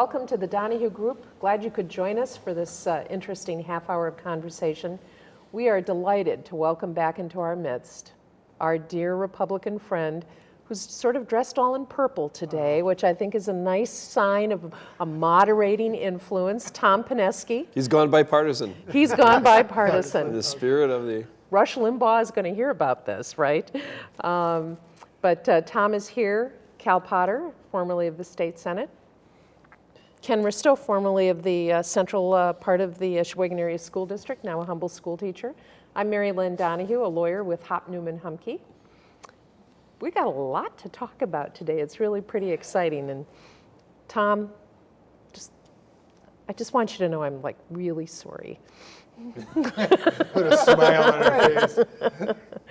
Welcome to the Donahue Group. Glad you could join us for this uh, interesting half hour of conversation. We are delighted to welcome back into our midst our dear Republican friend who's sort of dressed all in purple today, which I think is a nice sign of a moderating influence, Tom Pineski. He's gone bipartisan. He's gone In bipartisan. the spirit of the, Rush Limbaugh is going to hear about this, right? Um, but uh, Tom is here, Cal Potter, formerly of the State Senate, Ken Risto, formerly of the uh, central uh, part of the uh, Sheboygan Area School District, now a humble school teacher. I'm Mary Lynn Donahue, a lawyer with Hopp Neumann Humke. We got a lot to talk about today. It's really pretty exciting. And Tom, just I just want you to know I'm like really sorry. Put a smile on her face.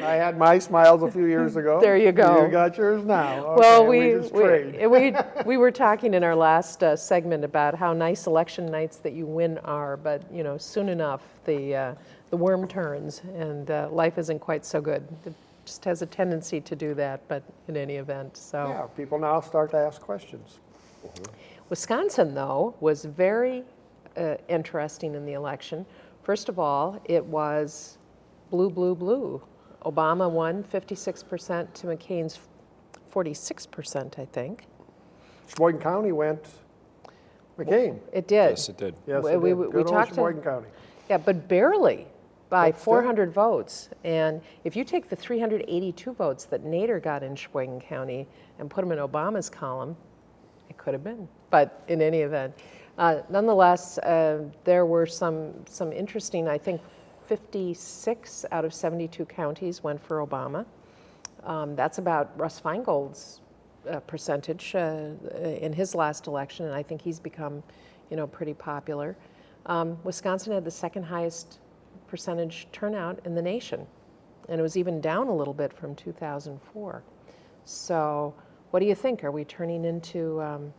I had my smiles a few years ago. There you go. You got yours now. Well, Okay, we, just we, we, we were talking in our last uh, segment about how nice election nights that you win are, but, you know, soon enough, the, uh, the worm turns and uh, life isn't quite so good. It just has a tendency to do that, but in any event, so. Yeah, people now start to ask questions. Wisconsin, though, was very uh, interesting in the election. First of all, it was blue, blue, blue. Obama won 56% to McCain's 46%, I think. Sheboygan County went McCain. It did. yes, it did. Yes, We- it we- did. we Good old talked to- Sheboygan County. Yeah, but barely by But still. 400 votes. And if you take the 382 votes that Nader got in Sheboygan County and put them in Obama's column, it could have been. But in any event, uh, nonetheless, uh, there were some some interesting. I think 56 out of 72 counties went for Obama. Um, that's about Russ Feingold's uh, percentage uh, in his last election, and I think he's become, you know, pretty popular. Um, Wisconsin had the second highest percentage turnout in the nation, and it was even down a little bit from 2004. So, what do you think? Are we turning into um,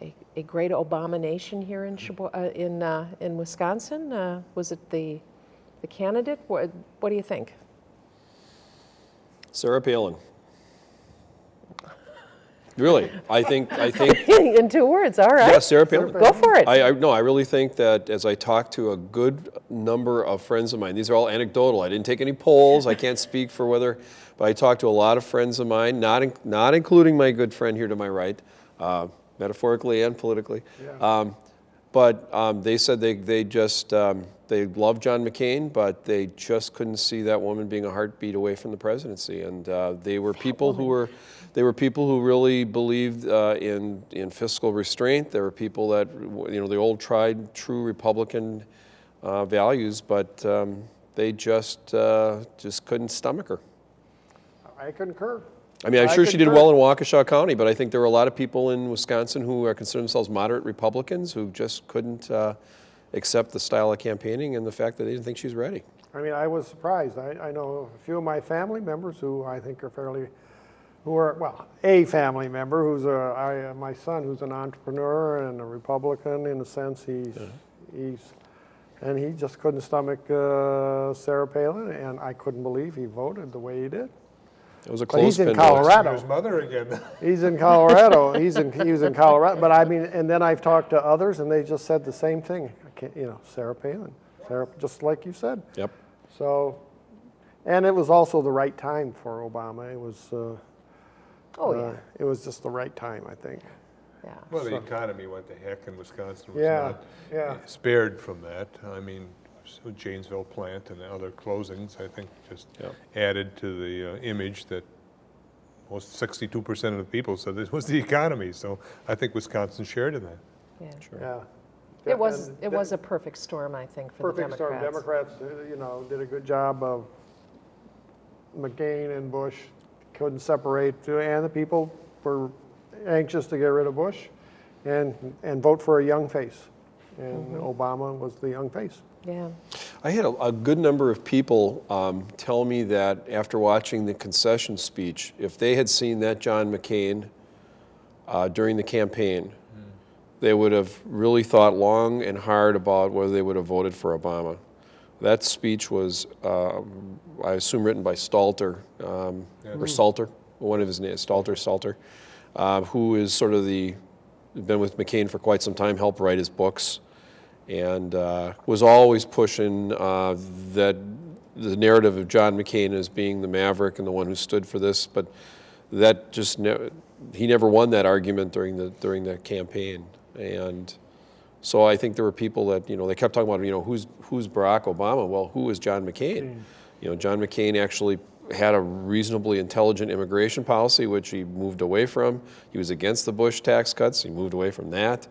a, a great Obama nation here in uh, in uh, in Wisconsin? Uh, was it the the candidate? What, what do you think? Sarah Palin. Really, I think, I think, in two words, all right. yeah, Sarah Palin. Go for it. I, I, no, I really think that as I talk to a good number of friends of mine, these are all anecdotal. I didn't take any polls. I can't speak for whether, but I talked to a lot of friends of mine, not, in, not including my good friend here to my right, uh, metaphorically and politically. Um, but um, they said they, they just, um, they love John McCain, but they just couldn't see that woman being a heartbeat away from the presidency. And uh, they were people who were, they were people who really believed uh, in, in fiscal restraint. There were people that, you know, the old tried true Republican uh, values, but um, they just, uh, just couldn't stomach her. I concur. I mean, I'm I sure she did well in Waukesha County, but I think there were a lot of people in Wisconsin who are consider themselves moderate Republicans who just couldn't uh, accept the style of campaigning and the fact that they didn't think she's ready. I mean, I was surprised. I, I know a few of my family members who I think are fairly, who are, well, a family member who's a, I, uh, my son who's an entrepreneur and a Republican in a sense. He's, he's, and he just couldn't stomach uh, Sarah Palin, and I couldn't believe he voted the way he did. It was a But close he's in. Colorado. His mother again. He's in Colorado. He's in, he was in Colorado. But I mean, and then I've talked to others, and they just said the same thing. I can't, you know, Sarah Palin, Sarah, just like you said. Yep. So, and it was also the right time for Obama. It was, uh, oh, uh, yeah. it was just the right time, I think. yeah. Well, the economy went to heck and Wisconsin was Yeah, not yeah. spared from that. I mean, so Janesville plant and the other closings, I think, just Yep. added to the uh, image that most 62% of the people said this was the economy. So I think Wisconsin shared in that. yeah. Sure. Yeah. It was, And it was a perfect storm, I think, for the perfect storm. Democrats. Democrats, uh, you know, did a good job of McCain and Bush. Couldn't separate, uh, and the people were anxious to get rid of Bush, and and vote for a young face. And Obama was the young face. Yeah. I had a, a good number of people um, tell me that after watching the concession speech, if they had seen that John McCain uh, during the campaign, they would have really thought long and hard about whether they would have voted for Obama. That speech was, uh, I assume, written by Stalter, um, or Salter, one of his names, Stalter, Salter, uh, who is sort of the been with McCain for quite some time, helped write his books, and uh, was always pushing uh, that the narrative of John McCain as being the maverick and the one who stood for this, but that just ne- he never won that argument during the during the campaign, and so I think there were people that you know they kept talking about you know who's who's Barack Obama. Well, who is John McCain? You know, John McCain actually had a reasonably intelligent immigration policy, which he moved away from. He was against the Bush tax cuts. He moved away from that.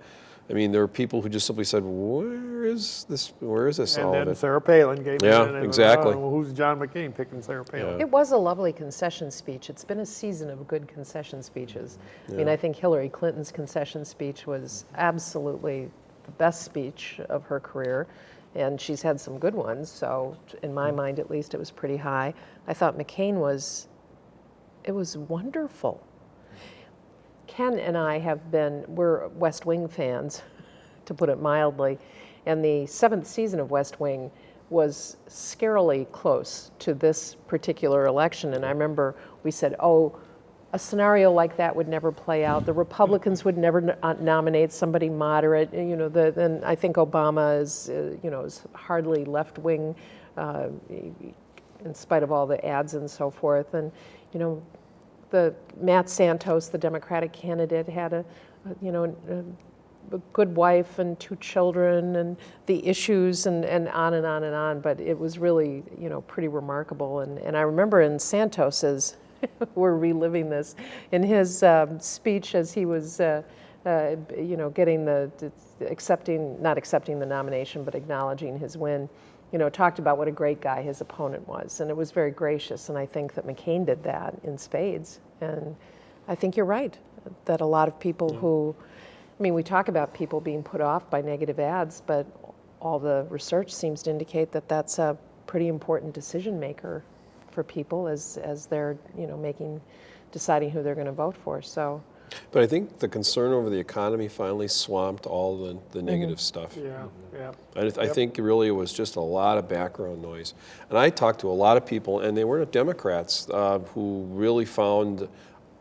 I mean, there were people who just simply said, "Where is this? Where is this all And of then it?" Sarah Palin came in. Yeah, and, exactly. well, who's John McCain picking Sarah Palin? It was a lovely concession speech. It's been a season of good concession speeches. I mean, I think Hillary Clinton's concession speech was absolutely the best speech of her career, and she's had some good ones. So, in my hmm. mind, at least, it was pretty high. I thought McCain was, it was wonderful. Ken and I have been, we're West Wing fans, to put it mildly, and the seventh season of West Wing was scarily close to this particular election. And I remember we said, oh, a scenario like that would never play out. The Republicans would never uh, nominate somebody moderate. You know, the, then I think Obama is, uh, you know, is hardly left wing, uh, in spite of all the ads and so forth. And you know, the Matt Santos, the Democratic candidate, had a, you know, a, a good wife and two children, and the issues, and, and on and on and on. But it was really, you know, pretty remarkable. And and I remember in Santos's, we're reliving this, in his um, speech as he was. Uh, uh, you know, getting the, accepting, not accepting the nomination, but acknowledging his win, you know, talked about what a great guy his opponent was. And it was very gracious. And I think that McCain did that in spades. And I think you're right that a lot of people who, I mean, we talk about people being put off by negative ads, but all the research seems to indicate that that's a pretty important decision maker for people as, as they're, you know, making, deciding who they're going to vote for. So, But I think the concern over the economy finally swamped all the, the negative stuff. Yeah, yeah. I, th- I think really it was just a lot of background noise. And I talked to a lot of people, and they weren't Democrats, uh, who really found,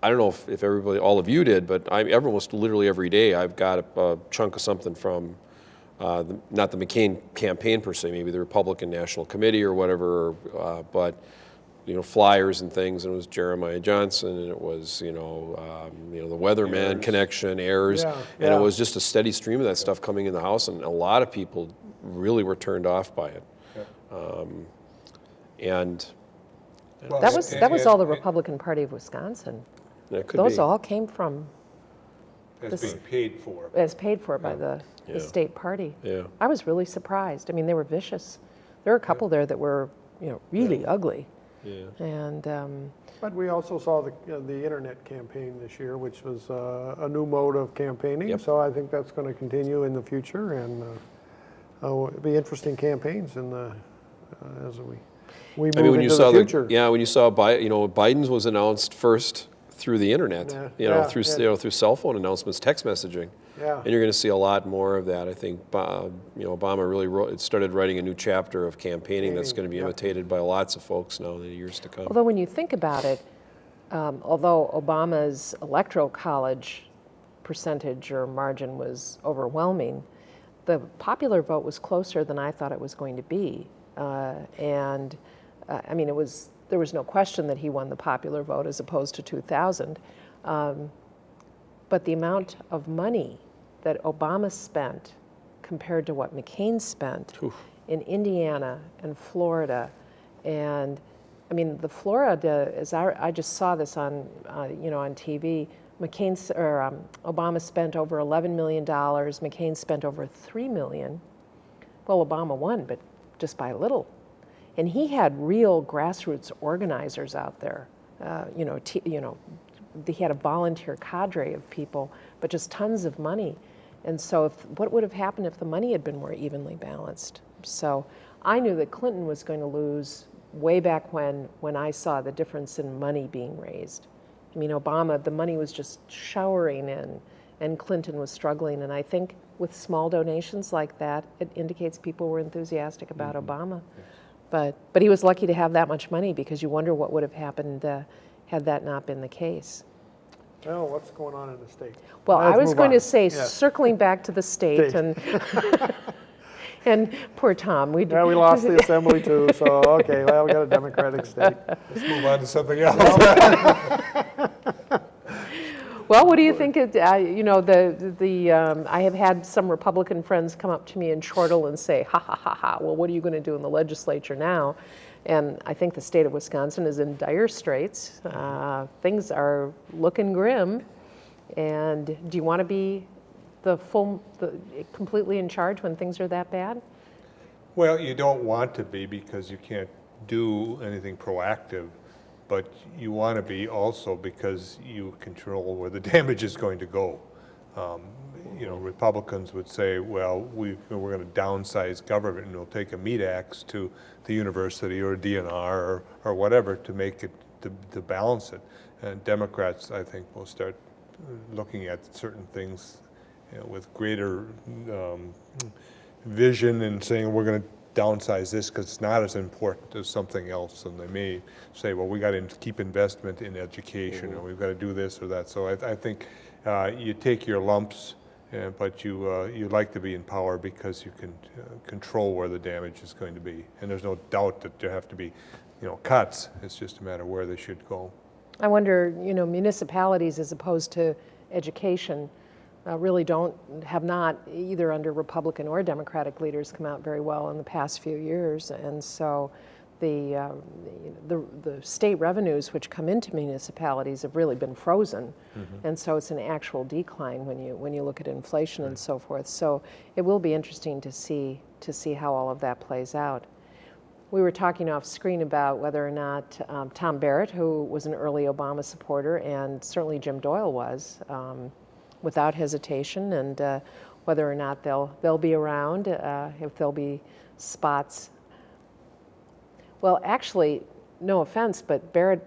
I don't know if, if everybody, all of you did, but I, almost literally every day I've got a, a chunk of something from, uh, the, not the McCain campaign per se, maybe the Republican National Committee or whatever, uh, but you know, flyers and things, and it was Jeremiah Johnson, and it was, you know, um, you know, the Weatherman connection, errors, Yeah, and yeah. it was just a steady stream of that stuff coming in the House, and a lot of people really were turned off by it. Um, and Well, that was, that was all the Republican Party of Wisconsin. could Those be. all came from, That's being paid for. as paid for by the, Yeah. the state party. Yeah. I was really surprised. I mean, they were vicious. There were a couple there that were, you know, really ugly. Yeah. And um, But we also saw the, uh, the internet campaign this year, which was uh, a new mode of campaigning. Yep. So I think that's going to continue in the future, and uh, it'll be interesting campaigns in the, uh, as we, we I mean, move when you into saw the the, future. yeah, when you saw, Bi- you know, Biden's was announced first through the internet, Yeah, you know, yeah, through, yeah. you know, through cell phone announcements, text messaging. Yeah. And you're going to see a lot more of that. I think, uh, you know, Obama really wrote, started writing a new chapter of campaigning that's going to be Yep. imitated by lots of folks now in the years to come. although when you think about it, um, although Obama's electoral college percentage or margin was overwhelming, the popular vote was closer than I thought it was going to be. Uh, and uh, I mean, it was there was no question that he won the popular vote as opposed to 2000. Um, but the amount of money that Obama spent compared to what McCain spent in Indiana and Florida, and I mean the Florida is I, I just saw this on uh, you know on TV. McCain or um, Obama spent over 11 million dollars. McCain spent over three million. Well, Obama won, but just by a little. And he had real grassroots organizers out there. Uh, you know, t- you know, he had a volunteer cadre of people, but just tons of money. And so, if, what would have happened if the money had been more evenly balanced? So, I knew that Clinton was going to lose way back when, when I saw the difference in money being raised. I mean, Obama, the money was just showering in, and Clinton was struggling. And I think with small donations like that, it indicates people were enthusiastic about Obama. But, but he was lucky to have that much money because you wonder what would have happened uh, had that not been the case. Well, what's going on in the state? Well, I Let's was going on. to say, Yes. circling back to the state State. and, and poor Tom, we. Yeah, we lost the assembly too, so, okay, well, we got a Democratic state. Let's move on to something else. Well, what do you think, it, uh, you know, the, the, um, I have had some Republican friends come up to me in Chortle and say, ha, ha, ha, ha, well, what are you going to do in the legislature now? And I think the state of Wisconsin is in dire straits. Uh, Things are looking grim. And do you want to be the full, the, completely in charge when things are that bad? Well, you don't want to be because you can't do anything proactive, but you want to be also because you control where the damage is going to go. Um, You know, Republicans would say, well, we, we're going to downsize government and we'll take a meat axe to the university or DNR or, or whatever to make it, to, to balance it. And Democrats, I think, will start looking at certain things you know, with greater um, vision and saying, we're going to downsize this because it's not as important as something else. And they may say, well, we got to keep investment in education, or we've got to do this or that. So I, I think uh, you take your lumps, uh, but you, uh, you like to be in power because you can uh, control where the damage is going to be. And there's no doubt that there have to be, you know, cuts. It's just a matter of where they should go. I wonder, you know, municipalities as opposed to education uh, really don't, have not, either under Republican or Democratic leaders, come out very well in the past few years. And so the, uh, the, the state revenues which come into municipalities have really been frozen. And so it's an actual decline when you, when you look at inflation and so forth. So it will be interesting to see, to see how all of that plays out. We were talking off screen about whether or not um, Tom Barrett, who was an early Obama supporter, and certainly Jim Doyle was, um, without hesitation, and uh, whether or not they'll they'll be around, uh, if there'll be spots. Well, actually, no offense, but Barrett,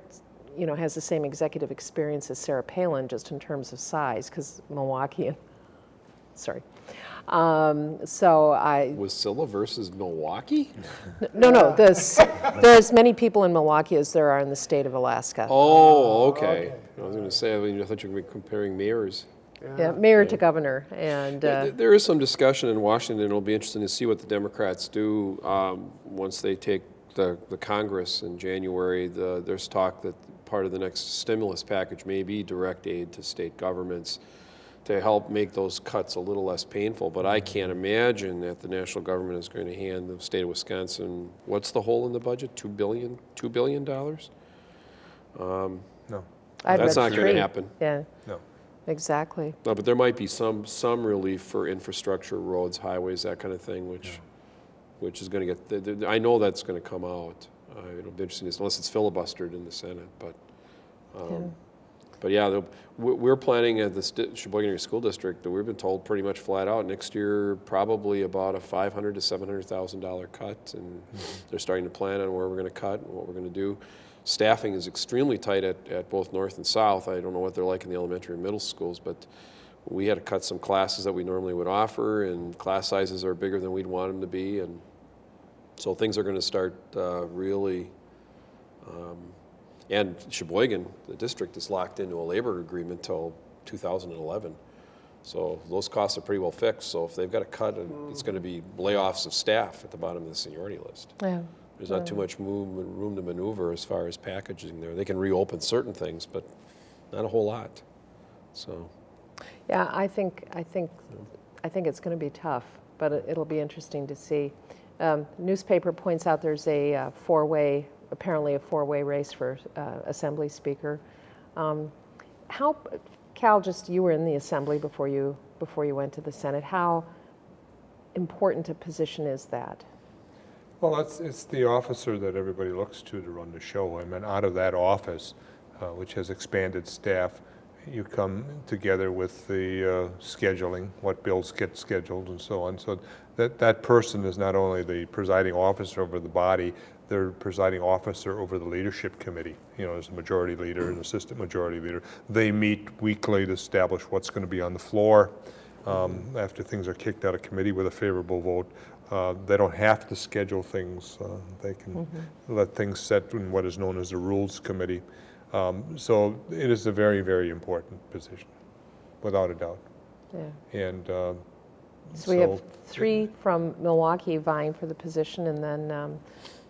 you know, has the same executive experience as Sarah Palin, just in terms of size, because Milwaukee. And, sorry. Um, so I, Wasilla versus Milwaukee? no, no, there's, there's as many people in Milwaukee as there are in the state of Alaska. Oh, okay. I was going to say, I mean, I thought you were comparing mayors. Yeah, mayor to governor, and, uh, th- There is some discussion in Washington. It'll be interesting to see what the Democrats do um, once they take the, the Congress in January. The, there's talk that part of the next stimulus package may be direct aid to state governments to help make those cuts a little less painful. But I can't imagine that the national government is going to hand the state of Wisconsin, what's the hole in the budget? Two billion, two billion dollars? No, I'd That's not gonna happen. Yeah, no. Exactly. No, but there might be some, some relief for infrastructure, roads, highways, that kind of thing, which, which is going to get, th- th- I know that's going to come out. Uh, It'll be interesting, unless it's filibustered in the Senate, but, um, but yeah, we- we're planning at the sti- Sheboygan Area School District, that we've been told pretty much flat out, next year, probably about a five hundred to seven hundred thousand dollar cut, and they're starting to plan on where we're going to cut and what we're going to do. Staffing is extremely tight at, at both north and south. I don't know what they're like in the elementary and middle schools, but we had to cut some classes that we normally would offer, and class sizes are bigger than we'd want them to be, and so things are going to start uh, really. Um, and Sheboygan, the district, is locked into a labor agreement till 2011. So those costs are pretty well fixed. So if they've got to cut, it's going to be layoffs of staff at the bottom of the seniority list. Yeah. There's not too much room to maneuver as far as packaging there. They can reopen certain things, but not a whole lot. So, Yeah, I think, I think, I think it's going to be tough, but it- it'll be interesting to see. Um, Newspaper points out there's a uh, four-way, apparently a four-way race for uh, Assembly Speaker. Um, How, Cal, just, you were in the Assembly before you, before you went to the Senate. How important a position is that? Well, it's, it's the officer that everybody looks to to run the show. I mean, out of that office, uh, which has expanded staff, you come together with the uh, scheduling, what bills get scheduled and so on. So that, that person is not only the presiding officer over the body, they're presiding officer over the leadership committee. You know, there's a majority leader and assistant majority leader. They meet weekly to establish what's going to be on the floor. Um, After things are kicked out of committee with a favorable vote, uh, they don't have to schedule things. uh, They can let things set in what is known as the Rules Committee. Um, So it is a very, very important position, without a doubt. Yeah. And um, So we have so- three from Milwaukee vying for the position, and then um,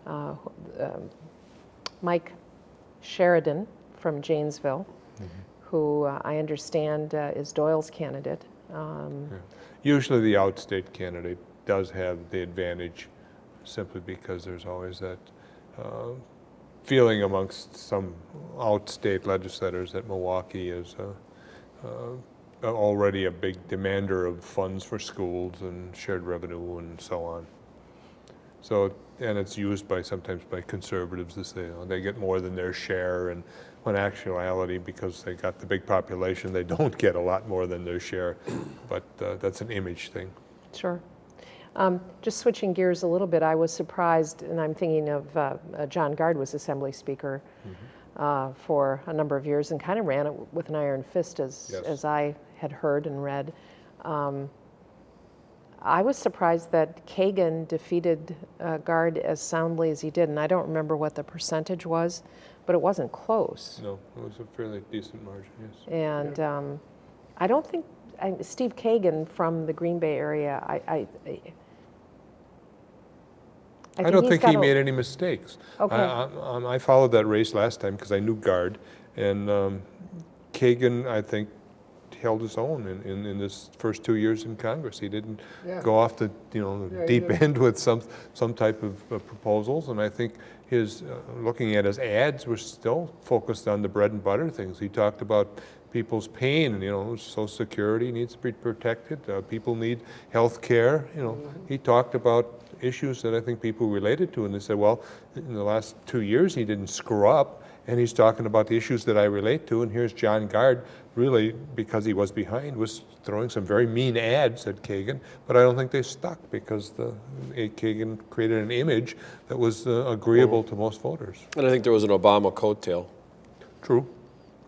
uh, um, Mike Sheridan from Janesville, who uh, I understand uh, is Doyle's candidate. Um, Usually the outstate candidate does have the advantage simply because there's always that uh, feeling amongst some outstate legislators that Milwaukee is uh, uh, already a big demander of funds for schools and shared revenue and so on. So, and it's used by, sometimes by conservatives to say, oh, they get more than their share, and when actuality, because they got the big population, they don't get a lot more than their share. But uh, that's an image thing. Sure. Um, Just switching gears a little bit, I was surprised, and I'm thinking of, uh, uh, John Gard was Assembly Speaker uh, for a number of years and kind of ran it with an iron fist, as, Yes. as I had heard and read. Um, I was surprised that Kagan defeated uh, Gard as soundly as he did, and I don't remember what the percentage was, but it wasn't close. No, it was a fairly decent margin, yes. And um, I don't think, I- Steve Kagan from the Green Bay area, I, I, I- I don't think he made any mistakes. I- Okay. I um, I followed that race last time because I knew Gard, and um, Kagan, I think, held his own in, in, in his first two years in Congress. He didn't Yeah. go off the, you know, Yeah, deep end with some, some type of uh, proposals, and I think his, uh, looking at his ads, were still focused on the bread and butter things. He talked about people's pain, you know, social security needs to be protected, uh, people need health care, you know. He talked about issues that I think people related to, and they said, well, in the last two years, he didn't screw up, and he's talking about the issues that I relate to, and here's John Gard, really, because he was behind, was throwing some very mean ads at Kagan, but I don't think they stuck, because the, eh, Kagan created an image that was uh, agreeable to most voters. And I think there was an Obama coattail. True.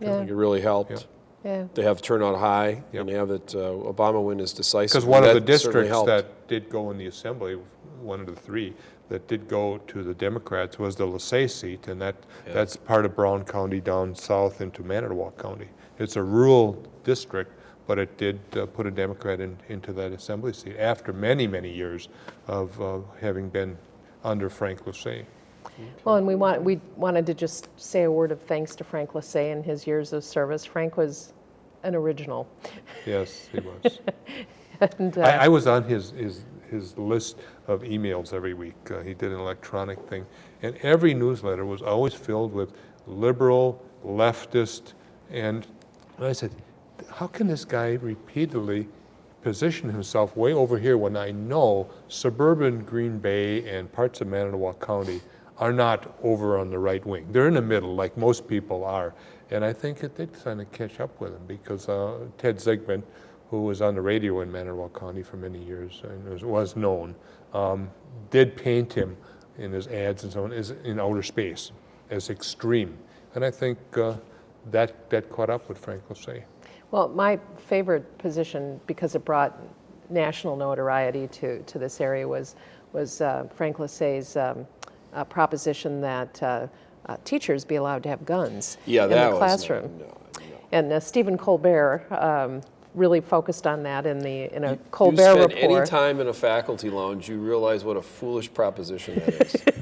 I Yeah, think it really helped. yeah. Yeah. They have turnout high, Yep. and they have that uh, Obama win is decisive. Because one of the districts that did go in the assembly, one of the three, that did go to the Democrats was the Lasee seat, and that, Yeah. that's part of Brown County down south into Manitowoc County. It's a rural district, but it did uh, put a Democrat in, into that assembly seat after many, many years of uh, having been under Frank Lasee. Well, and we want, we wanted to just say a word of thanks to Frank Lasee and his years of service. Frank was an original. Yes, he was. And, uh, I, I was on his, his, his list of emails every week. Uh, he did an electronic thing. And every newsletter was always filled with liberal, leftist, and I said, how can this guy repeatedly position himself way over here when I know suburban Green Bay and parts of Manitowoc County are not over on the right wing. They're in the middle, like most people are. And I think it did kind of catch up with him because uh, Ted Zigmunt, who was on the radio in Manitowoc County for many years and was, was known, um, did paint him in his ads and so on as in outer space as extreme. And I think uh, that, that caught up with Frank Lasee. Well, my favorite position, because it brought national notoriety to, to this area, was, was uh, Frank Lasee's um, uh, proposition that uh, uh, teachers be allowed to have guns Yeah, in that the was. classroom. No, no. And uh, Stephen Colbert um, really focused on that in the in a You Colbert spend any time in a faculty lounge, you realize what a foolish proposition that is.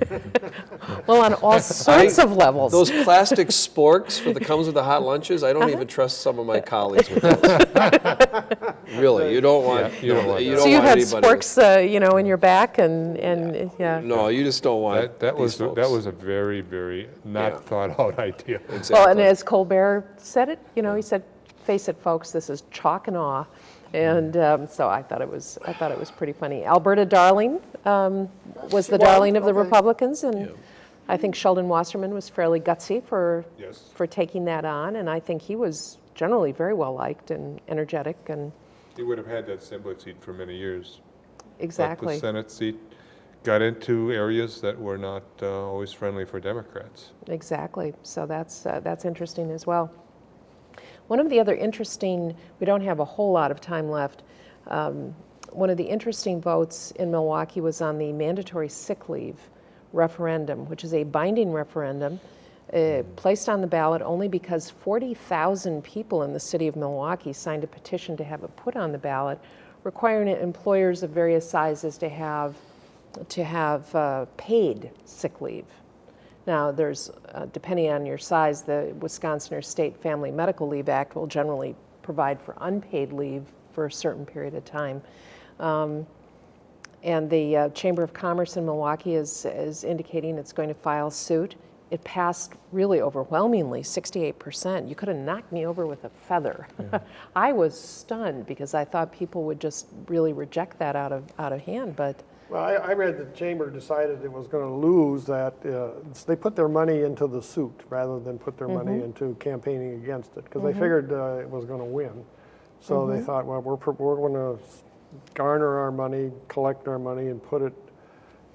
Well, on all sorts of levels. Those plastic sporks for the comes with the hot lunches, I don't even trust some of my colleagues with those. Really, you don't want, Yeah, you don't want you don't so you want had anybody. sporks, uh, you know, in your back, and and yeah. No, you just don't want That, that these was, that was a very, very not Yeah. thought out idea. Exactly. Well, and as Colbert said it, you know, he said, "Face it, folks, this is chalk and awe." And um, so I thought it was, I thought it was pretty funny. Alberta Darling um, was the Well, darling of the okay. Republicans, and I think Sheldon Wasserman was fairly gutsy for Yes. for taking that on, and I think he was generally very well liked and energetic, and He would have had that assembly seat for many years. But exactly. the Senate seat got into areas that were not uh, always friendly for Democrats. Exactly. So that's, uh, that's interesting as well. One of the other interesting, we don't have a whole lot of time left. Um, one of the interesting votes in Milwaukee was on the mandatory sick leave referendum, which is a binding referendum uh, placed on the ballot only because 40,000 people in the city of Milwaukee signed a petition to have it put on the ballot, requiring employers of various sizes to have to have uh, paid sick leave. Now, there's, uh, depending on your size, the Wisconsin or State Family Medical Leave Act will generally provide for unpaid leave for a certain period of time. Um, and the uh, Chamber of Commerce in Milwaukee is, is indicating it's going to file suit. It passed really overwhelmingly, 68%. You could have knocked me over with a feather. I was stunned because I thought people would just really reject that out of, out of hand, but Well, I, I read the chamber decided it was going to lose that, uh, they put their money into the suit rather than put their money into campaigning against it, because they figured uh, it was going to win. So they thought, well, we're, we're going to garner our money, collect our money, and put it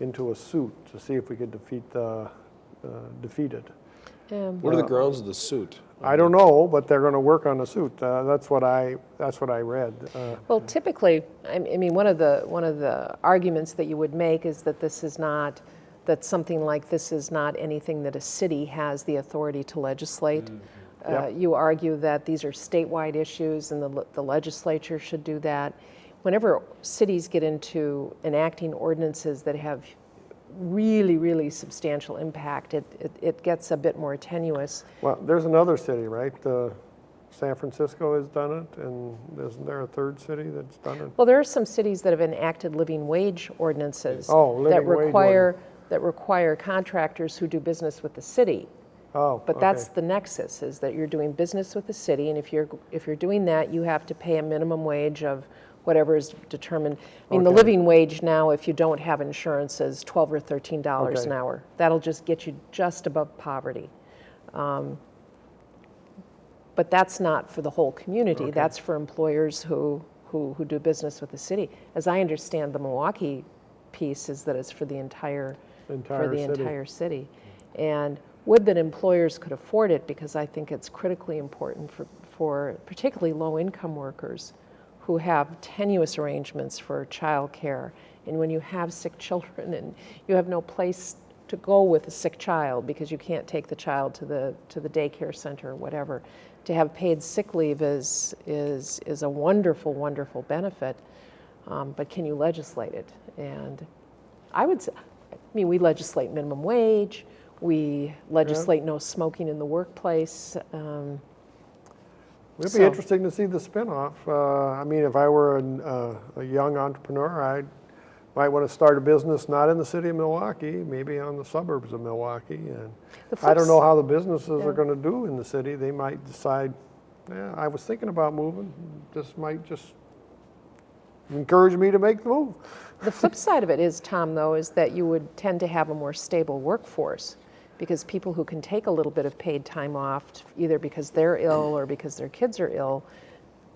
into a suit to see if we could defeat the, uh, defeat it. um, What are the grounds of the suit? I don't know, but they're going to work on the suit. Uh, That's what I, that's what I read. Uh, Well, typically, I mean, one of the, one of the arguments that you would make is that this is not, that something like this is not anything that a city has the authority to legislate. Uh, Yep. You argue that these are statewide issues and the the legislature should do that. Whenever cities get into enacting ordinances that have really, really substantial impact, it, it- it gets a bit more tenuous. Well, there's another city, right? Uh, San Francisco has done it, and isn't there a third city that's done it? Well, there are some cities that have enacted living wage ordinances Oh, that living wage require, that require contractors who do business with the city. Oh, But that's the nexus, is that you're doing business with the city, and if you're, if you're doing that, you have to pay a minimum wage of whatever is determined. I mean, the living wage now, if you don't have insurance, is 12 or 13 dollars an hour. That'll just get you just above poverty. Um, But that's not for the whole community, that's for employers who, who, who do business with the city. As I understand, the Milwaukee piece is that it's for the entire, for the city. entire city. And would that employers could afford it, because I think it's critically important for, for particularly low-income workers who have tenuous arrangements for childcare. And when you have sick children and you have no place to go with a sick child because you can't take the child to the, to the daycare center or whatever, to have paid sick leave is, is, is a wonderful, wonderful benefit. Um, but can you legislate it? And I would say, I mean, we legislate minimum wage, we legislate no smoking in the workplace. Um, It'd so- be interesting to see the spinoff. Uh, I mean, if I were an, uh, a young entrepreneur, I might want to start a business not in the city of Milwaukee, maybe on the suburbs of Milwaukee. And I don't know how the businesses Yeah. are going to do in the city. They might decide, yeah, I was thinking about moving. This might just encourage me to make the move. The flip side of it is, Tom, though, is that you would tend to have a more stable workforce because people who can take a little bit of paid time off, either because they're ill or because their kids are ill,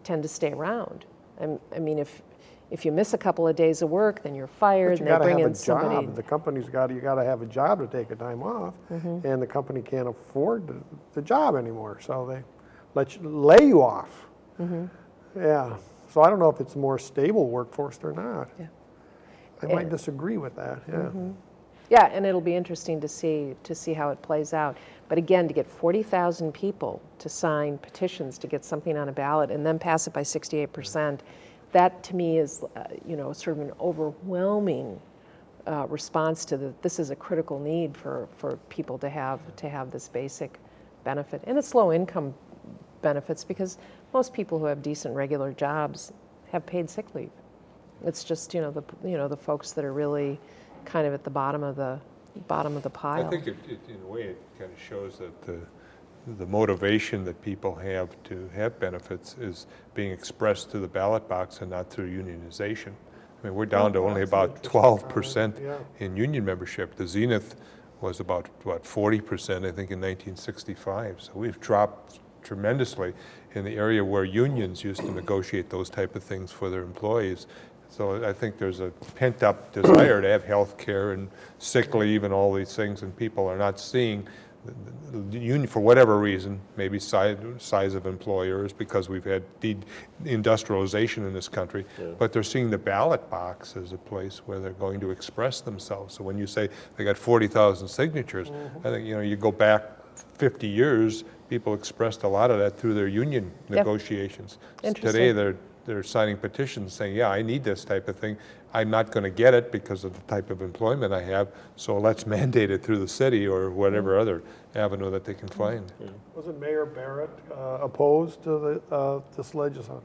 tend to stay around. I'm- I mean, if, if you miss a couple of days of work, then you're fired you and they bring have in a somebody. job. The company's got, you got to have a job to take a time off, Mm-hmm. and the company can't afford the, the job anymore, so they let you, lay you off. Mm-hmm. Yeah, so I don't know if it's a more stable workforce or not. Yeah. I might disagree with that, yeah. Yeah, and it'll be interesting to see, to see how it plays out. But again, to get 40,000 people to sign petitions to get something on a ballot and then pass it by 68%, that to me is, uh, you know, sort of an overwhelming uh, response to the, this is a critical need for, for people to have, to have this basic benefit. And it's low-income benefits because most people who have decent regular jobs have paid sick leave. It's just, you know, the, you know, the folks that are really kind of at the bottom of the, bottom of the pile. I think it, it, in a way, it kind of shows that the, the motivation that people have to have benefits is being expressed through the ballot box and not through unionization. I mean, we're down to oh, only about twelve uh, percent comment, in union membership. The Zenith was about, what, forty percent, I think, in nineteen sixty-five. So we've dropped tremendously in the area where unions used to negotiate those type of things for their employees. So I think there's a pent-up desire to have health care and sick leave and all these things, and people are not seeing the- the union, for whatever reason, maybe size, size of employers, because we've had de-industrialization in this country, but they're seeing the ballot box as a place where they're going to express themselves. So when you say they got 40,000 signatures, mm-hmm. I think, you know, you go back 50 years, people expressed a lot of that through their union Yep. negotiations. Today, they're, they're signing petitions saying, yeah, I need this type of thing. I'm not going to get it because of the type of employment I have, so let's mandate it through the city or whatever other avenue that they can find. Wasn't Mayor Barrett uh, opposed to the, uh, this legislation?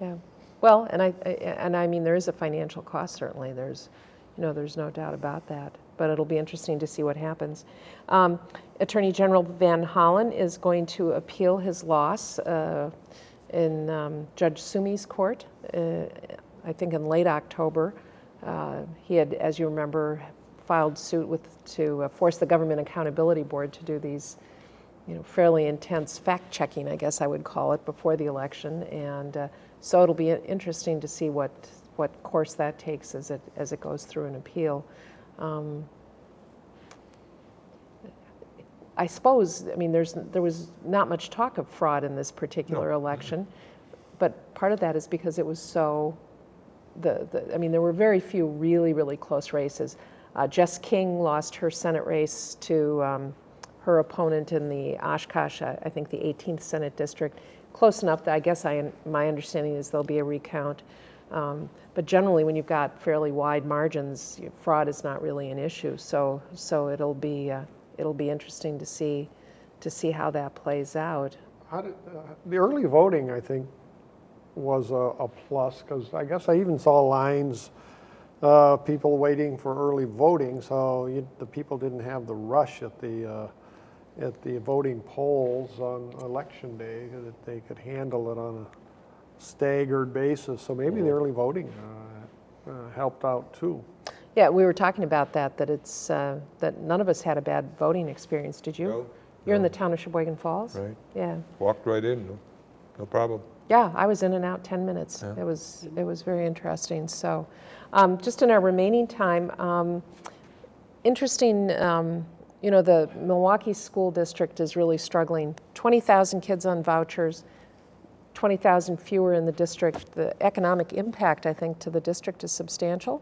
Yeah, well, and I, I- and I mean, there is a financial cost, certainly, there's, you know, there's no doubt about that, but it'll be interesting to see what happens. Um, Attorney General Van Hollen is going to appeal his loss uh, in um, Judge Sumi's court, uh, I think in late October. Uh, He had, as you remember, filed suit with, to uh, force the Government Accountability Board to do these you know, fairly intense fact-checking, I guess I would call it, before the election. And uh, so it'll be interesting to see what, what course that takes as it, as it goes through an appeal. Um, I suppose, I mean, there's, there was not much talk of fraud in this particular election, but part of that is because it was so, the, the, I mean, there were very few really, really close races. Uh, Jess King lost her Senate race to um, her opponent in the Oshkosh, I I think the 18th Senate District. Close enough that I guess I, my understanding is there'll be a recount. Um, but generally, when you've got fairly wide margins, fraud is not really an issue. So, so it'll be, uh, it'll be interesting to see, to see how that plays out. How did, uh, the early voting, I think, was a, a plus, because I guess I even saw lines, uh, people waiting for early voting, so you, the people didn't have the rush at the, uh, at the voting polls on election day, that they could handle it on a staggered basis, so maybe the early voting uh, uh, helped out too. Yeah, we were talking about that, that it's, uh, that none of us had a bad voting experience, did you? No, You're in the town of Sheboygan Falls? Right. Yeah. Walked right in, no, no problem. Yeah, I was in and out 10 minutes. It was, it was very interesting. So, um, just in our remaining time, um, interesting, um, you know, the Milwaukee School District is really struggling. 20,000 kids on vouchers, 20,000 fewer in the district. The economic impact, I think, to the district is substantial.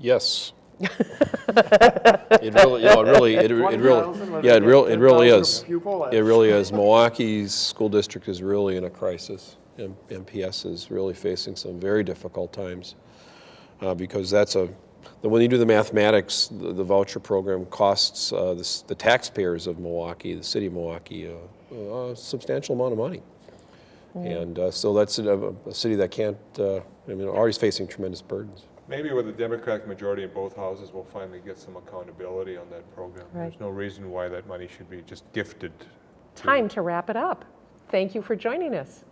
Yes. It really, you know, it really, it it really, yeah, it real, it really is. It really is. Milwaukee's school district is really in a crisis. M- MPS is really facing some very difficult times. uh, Because that's a, the- when you do the mathematics, the the voucher program costs uh, the the taxpayers of Milwaukee, the city of Milwaukee, uh, a substantial amount of money. And uh, so that's a a city that can't, uh, I mean, already facing tremendous burdens maybe with a Democratic majority in both houses, we'll finally get some accountability on that program. Right. There's no reason why that money should be just gifted. To Time to wrap it up. Thank you for joining us.